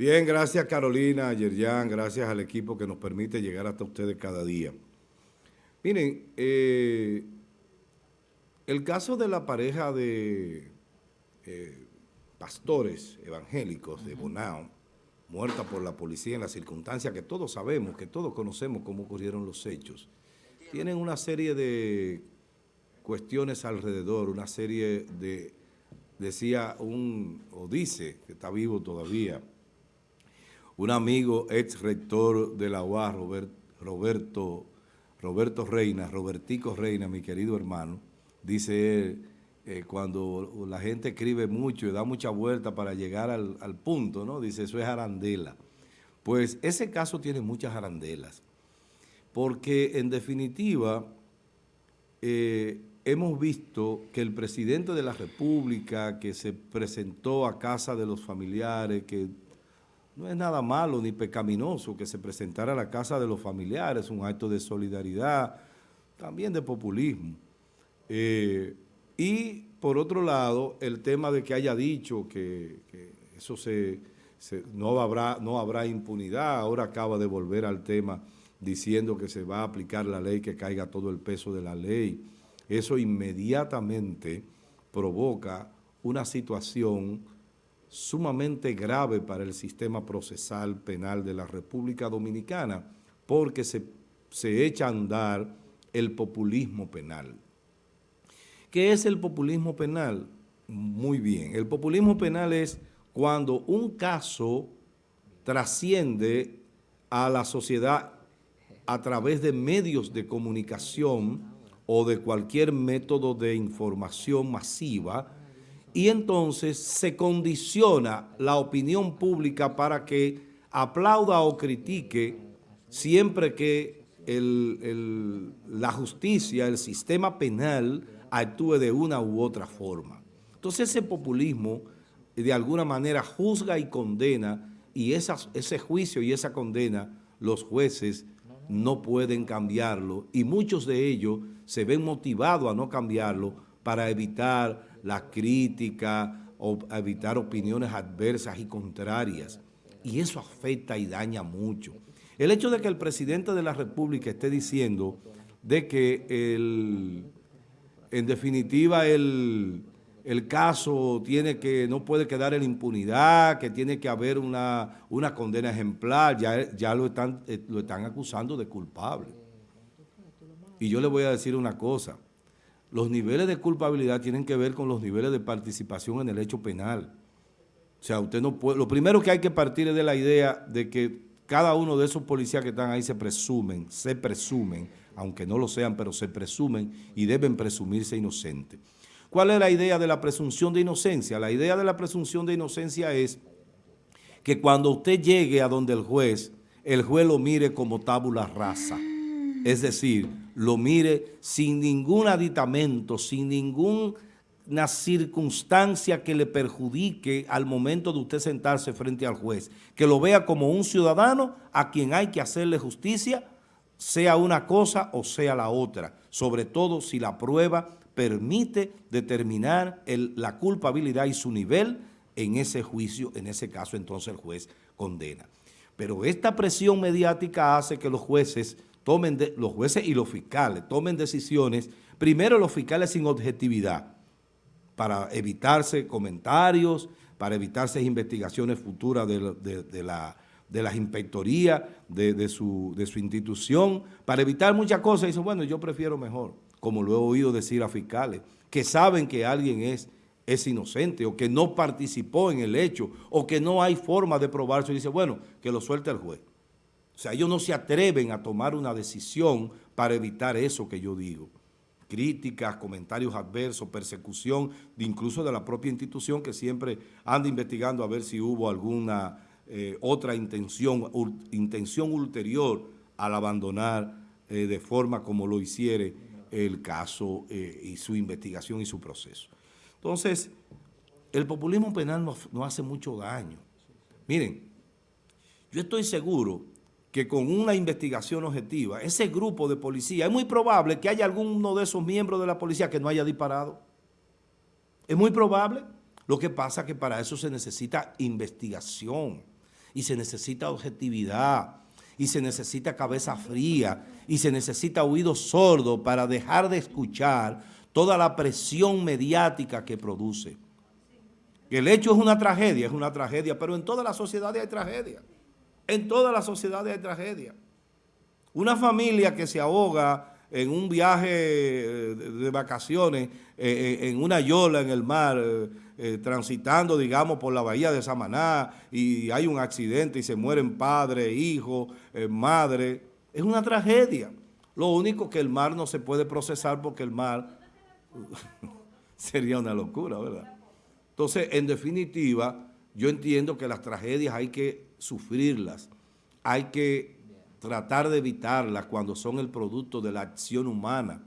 Bien, gracias Carolina, Yerjan, gracias al equipo que nos permite llegar hasta ustedes cada día. Miren, eh, el caso de la pareja de eh, pastores evangélicos de Bonao, muerta por la policía en las circunstancias que todos sabemos, que todos conocemos cómo ocurrieron los hechos, tienen una serie de cuestiones alrededor, una serie de, decía un, o dice, que está vivo todavía, un amigo ex rector de la UA, Roberto, Roberto Reina, Robertico Reina, mi querido hermano, dice él, eh, cuando la gente escribe mucho y da mucha vuelta para llegar al, punto, ¿no? Dice, eso es arandela. Pues ese caso tiene muchas arandelas, porque en definitiva eh, hemos visto que el presidente de la República que se presentó a casa de los familiares, que no es nada malo ni pecaminoso que se presentara a la casa de los familiares, un acto de solidaridad, también de populismo. Eh, y por otro lado, el tema de que haya dicho que, eso se, no, habrá, no habrá impunidad, ahora acaba de volver al tema diciendo que se va a aplicar la ley, que caiga todo el peso de la ley. Eso inmediatamente provoca una situación sumamente grave para el sistema procesal penal de la República Dominicana, porque se, se echa a andar el populismo penal. ¿Qué es el populismo penal? Muy bien, el populismo penal es cuando un caso trasciende a la sociedad a través de medios de comunicación o de cualquier método de información masiva y entonces se condiciona la opinión pública para que aplauda o critique siempre que la justicia, el sistema penal actúe de una u otra forma. Entonces ese populismo de alguna manera juzga y condena y ese juicio y esa condena los jueces no pueden cambiarlo y muchos de ellos se ven motivados a no cambiarlo para evitar la crítica o evitar opiniones adversas y contrarias. Y eso afecta y daña mucho. El hecho de que el presidente de la República esté diciendo de que el en definitiva el, caso tiene que, no puede quedar en impunidad, que tiene que haber una, una condena ejemplar, ya, ya lo, están, eh, lo están acusando de culpable. Y yo le voy a decir una cosa, los niveles de culpabilidad tienen que ver con los niveles de participación en el hecho penal. O sea, usted no puede, lo primero que hay que partir es de la idea de que cada uno de esos policías que están ahí se presumen, se presumen aunque no lo sean, pero se presumen y deben presumirse inocentes. ¿Cuál es la idea de la presunción de inocencia? La idea de la presunción de inocencia es que cuando usted llegue a donde el juez, el juez lo mire como tábula rasa. Es decir, lo mire sin ningún aditamento, sin ninguna circunstancia que le perjudique al momento de usted sentarse frente al juez. Que lo vea como un ciudadano a quien hay que hacerle justicia sea una cosa o sea la otra, sobre todo si la prueba permite determinar la culpabilidad y su nivel en ese juicio, en ese caso entonces el juez condena. Pero esta presión mediática hace que los jueces tomen, los jueces y los fiscales tomen decisiones, primero los fiscales sin objetividad, para evitarse comentarios, para evitarse investigaciones futuras de la de las inspectorías de, su, de su institución, para evitar muchas cosas. Y dicen, bueno, yo prefiero mejor, como lo he oído decir a fiscales, que saben que alguien es, es inocente o que no participó en el hecho o que no hay forma de probarse. Y dice, bueno, que lo suelte el juez. O sea, ellos no se atreven a tomar una decisión para evitar eso que yo digo. Críticas, comentarios adversos, persecución, incluso de la propia institución que siempre anda investigando a ver si hubo alguna eh, otra intención, intención ulterior al abandonar eh, de forma como lo hiciere el caso eh, y su investigación y su proceso. Entonces, el populismo penal no, hace mucho daño. Miren, yo estoy seguro que con una investigación objetiva, ese grupo de policía, es muy probable que haya alguno de esos miembros de la policía que no haya disparado. Es muy probable. Lo que pasa es que para eso se necesita investigación y se necesita objetividad, y se necesita cabeza fría, y se necesita oído sordo para dejar de escuchar toda la presión mediática que produce. El hecho es una tragedia, es una tragedia, pero en todas las sociedades hay tragedia. En todas las sociedades hay tragedia. Una familia que se ahoga en un viaje eh, de vacaciones, eh, eh, en una yola en el mar, transitando, digamos, por la bahía de Samaná, y hay un accidente y se mueren padre, hijo, madre, es una tragedia. Lo único que el mar no se puede procesar porque el mar sería una locura, ¿verdad? Entonces, en definitiva, yo entiendo que las tragedias hay que sufrirlas, hay que tratar de evitarlas cuando son el producto de la acción humana,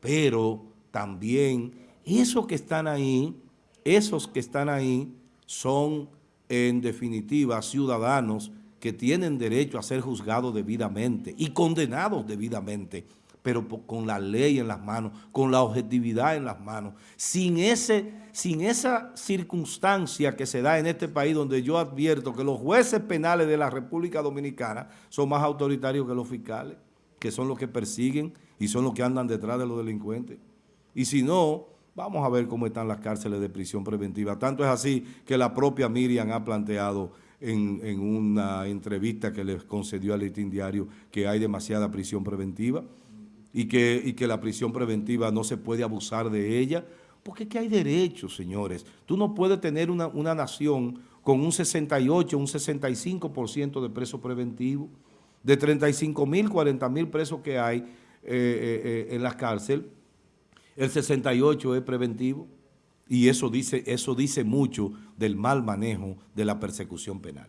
pero también esos que están ahí, esos que están ahí son en definitiva ciudadanos que tienen derecho a ser juzgados debidamente y condenados debidamente pero con la ley en las manos, con la objetividad en las manos, sin, ese, sin esa circunstancia que se da en este país donde yo advierto que los jueces penales de la República Dominicana son más autoritarios que los fiscales, que son los que persiguen y son los que andan detrás de los delincuentes. Y si no, vamos a ver cómo están las cárceles de prisión preventiva. Tanto es así que la propia Miriam ha planteado en, en una entrevista que les concedió al Listín Diario que hay demasiada prisión preventiva y que, que la prisión preventiva no se puede abusar de ella, porque que hay derechos, señores. Tú no puedes tener una, nación con un 68, un 65% de presos preventivos, de 35 mil, 40 mil presos que hay eh, eh, eh, en la cárcel, el 68 es preventivo. Y eso dice, eso dice mucho del mal manejo de la persecución penal.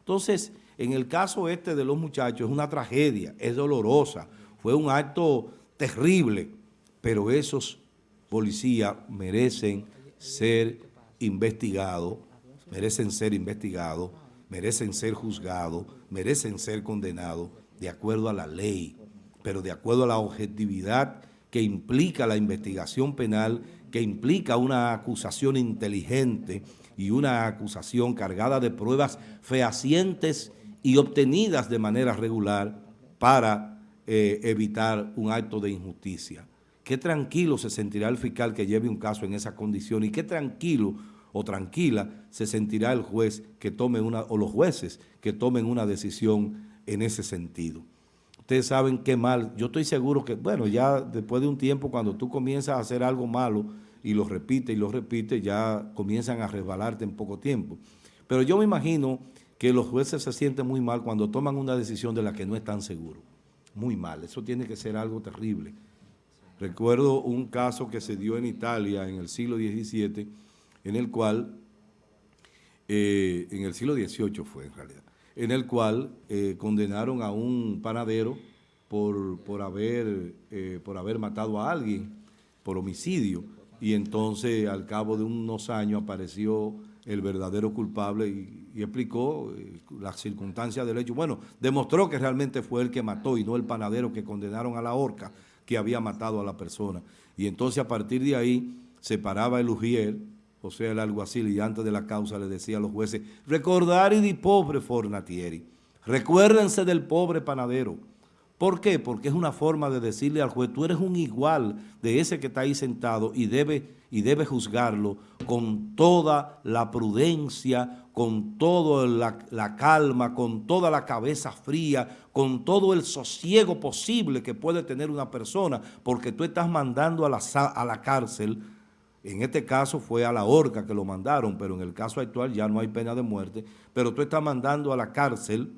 Entonces, en el caso este de los muchachos, es una tragedia, es dolorosa, fue un acto terrible, pero esos policías merecen ser investigados, merecen ser investigados, merecen ser juzgados, merecen ser condenados de acuerdo a la ley, pero de acuerdo a la objetividad que implica la investigación penal, que implica una acusación inteligente y una acusación cargada de pruebas fehacientes y obtenidas de manera regular para eh, evitar un acto de injusticia. Qué tranquilo se sentirá el fiscal que lleve un caso en esa condición y qué tranquilo o tranquila se sentirá el juez que tome una, o los jueces que tomen una decisión en ese sentido. Ustedes saben qué mal, yo estoy seguro que, bueno, ya después de un tiempo cuando tú comienzas a hacer algo malo y lo repites y lo repites, ya comienzan a resbalarte en poco tiempo. Pero yo me imagino que los jueces se sienten muy mal cuando toman una decisión de la que no están seguros muy mal. Eso tiene que ser algo terrible. Recuerdo un caso que se dio en Italia en el siglo XVII, en el cual, eh, en el siglo XVIII fue en realidad, en el cual eh, condenaron a un panadero por, por, haber, eh, por haber matado a alguien, por homicidio, y entonces al cabo de unos años apareció el verdadero culpable y, explicó eh, las circunstancias del hecho. Bueno, demostró que realmente fue el que mató y no el panadero que condenaron a la horca que había matado a la persona. Y entonces a partir de ahí se paraba el ujier, o sea, el alguacil, y antes de la causa le decía a los jueces, recordar y di pobre fornatieri, recuérdense del pobre panadero. ¿Por qué? Porque es una forma de decirle al juez, tú eres un igual de ese que está ahí sentado y debe, y debe juzgarlo con toda la prudencia, con toda la, calma, con toda la cabeza fría, con todo el sosiego posible que puede tener una persona, porque tú estás mandando a la, a la cárcel, en este caso fue a la horca que lo mandaron, pero en el caso actual ya no hay pena de muerte, pero tú estás mandando a la cárcel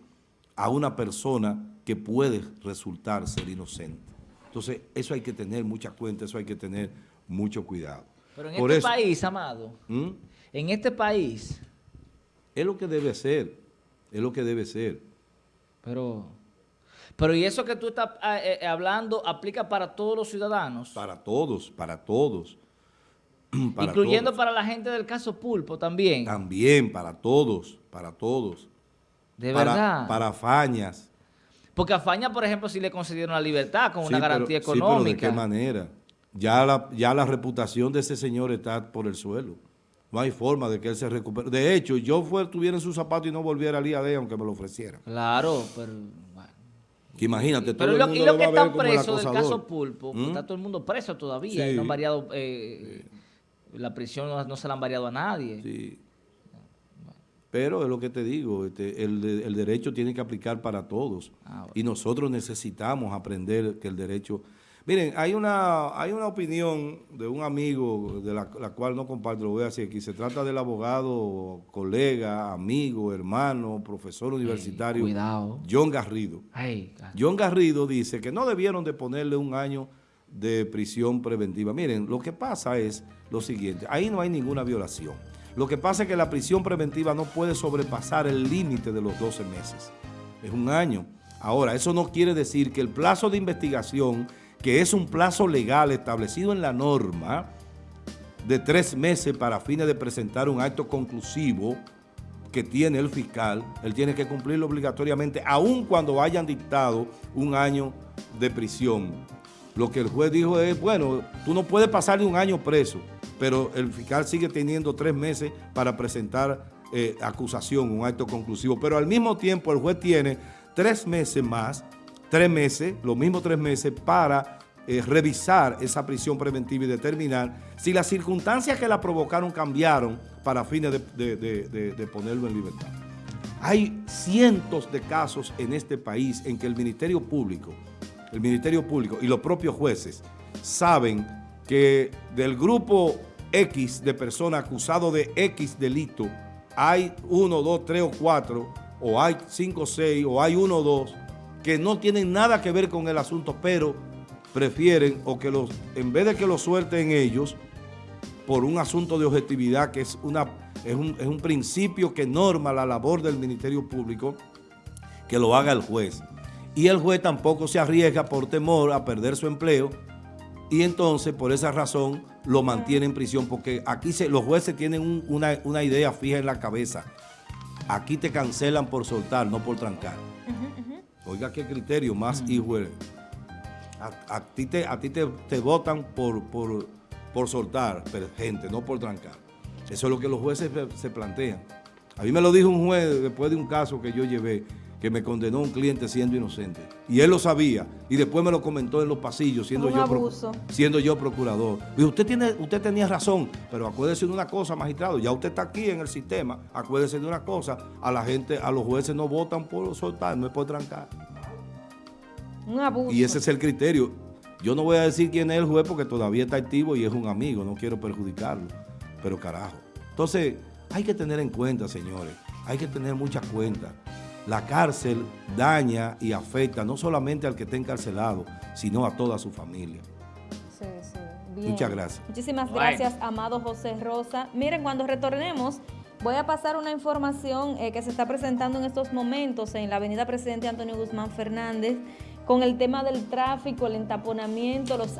a una persona que puede resultar ser inocente. Entonces, eso hay que tener mucha cuenta, eso hay que tener mucho cuidado. Pero en este país, Amado, ¿Mm? en este país... Es lo que debe ser, es lo que debe ser. Pero, pero ¿y eso que tú estás eh, eh, hablando aplica para todos los ciudadanos? Para todos, para todos. Incluyendo para la gente del caso Pulpo también. También, para todos, para todos. De verdad. Para Fañas. Porque a Faña, por ejemplo, sí le concedieron la libertad con una garantía económica. ¿de qué manera? Ya la, ya la reputación de ese señor está por el suelo. No hay forma de que él se recupere. De hecho, yo tuviera en su zapato y no volviera al IAD aunque me lo ofreciera. Claro, pero... Bueno. Imagínate, pero todo lo, el y mundo lo lo que están presos del caso. Pulpo, ¿Mm? está todo el mundo preso todavía Sí. y no han variado, eh, la prisión no, no se la han variado a nadie. Sí. Pero es lo que te digo, este, el, el derecho tiene que aplicar para todos. Ah, bueno. Y nosotros necesitamos aprender que el derecho... Miren, hay una, hay una opinión de un amigo de la, la cual no comparto, lo voy a decir aquí. Se trata del abogado, colega, amigo, hermano, profesor universitario, cuidado. John Garrido. Claro. John Garrido dice que no debieron de ponerle un año de prisión preventiva. Miren, lo que pasa es lo siguiente, ahí no hay ninguna violación. Lo que pasa es que la prisión preventiva no puede sobrepasar el límite de los 12 meses. Es un año. Ahora, eso no quiere decir que el plazo de investigación, que es un plazo legal establecido en la norma, de tres meses para fines de presentar un acto conclusivo que tiene el fiscal, él tiene que cumplirlo obligatoriamente, aun cuando hayan dictado un año de prisión. Lo que el juez dijo es, bueno, tú no puedes pasar de un año preso, pero el fiscal sigue teniendo tres meses para presentar eh, acusación, un acto conclusivo. Pero al mismo tiempo el juez tiene tres meses más, tres meses, los mismos tres meses para eh, revisar esa prisión preventiva y determinar si las circunstancias que la provocaron cambiaron para fines de, de- ponerlo en libertad. Hay cientos de casos en este país en que el Ministerio Público, el Ministerio Público y los propios jueces saben que del grupo X de personas acusados de X delito, hay uno, dos, tres o cuatro, o hay cinco seis, o hay uno o dos, que no tienen nada que ver con el asunto, pero prefieren o que los, en vez de que lo suelten ellos, por un asunto de objetividad que es, una, es, un, es un principio que norma la labor del Ministerio Público, que lo haga el juez. Y el juez tampoco se arriesga por temor a perder su empleo y entonces por esa razón lo mantiene en prisión porque aquí se, los jueces tienen un- una, una idea fija en la cabeza. Aquí te cancelan por soltar, no por trancar. Oiga qué criterio más hijo eres. A, a ti te, a ti te, te votan por, por, por soltar pero, gente, no por trancar. Eso es lo que los jueces se plantean. A mí me lo dijo un juez después de un caso que yo llevé, que me condenó un cliente siendo inocente. Y él lo sabía. Y después me lo comentó en los pasillos, siendo, Un yo, abuso. siendo yo procurador. Usted, tiene, usted tenía razón, pero acuérdese de una cosa, magistrado. Ya usted está aquí en el sistema. Acuérdese de una cosa. A la gente, a los jueces no votan por soltar, no es por trancar. Un abuso. Y ese es el criterio. Yo no voy a decir quién es el juez porque todavía está activo y es un amigo, no quiero perjudicarlo. Pero carajo. Entonces, hay que tener en cuenta, señores, hay que tener mucha cuenta. La cárcel daña y afecta no solamente al que está encarcelado, sino a toda su familia. Sí, sí. Bien. Muchas gracias. Muchísimas Bueno. gracias, amado José Rosa. Miren, cuando retornemos, voy a pasar una información eh, que se está presentando en estos momentos en la avenida Presidente Antonio Guzmán Fernández con el tema del tráfico, el entaponamiento, los